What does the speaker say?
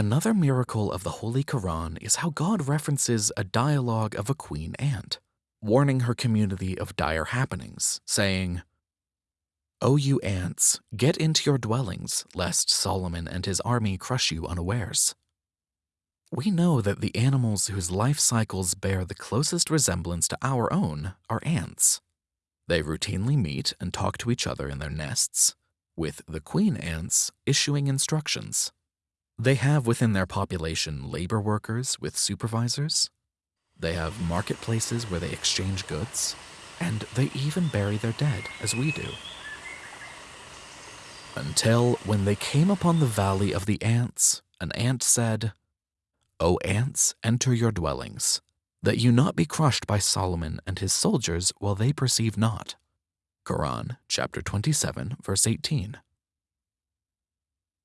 Another miracle of the Holy Quran is how God references a dialogue of a queen ant, warning her community of dire happenings, saying, O you ants, get into your dwellings, lest Solomon and his army crush you unawares. We know that the animals whose life cycles bear the closest resemblance to our own are ants. They routinely meet and talk to each other in their nests, with the queen ants issuing instructions. They have within their population labor workers with supervisors. They have marketplaces where they exchange goods, and they even bury their dead as we do. Until when they came upon the valley of the ants, an ant said, O ants, enter your dwellings, that you not be crushed by Solomon and his soldiers while they perceive not. Quran chapter 27 verse 18.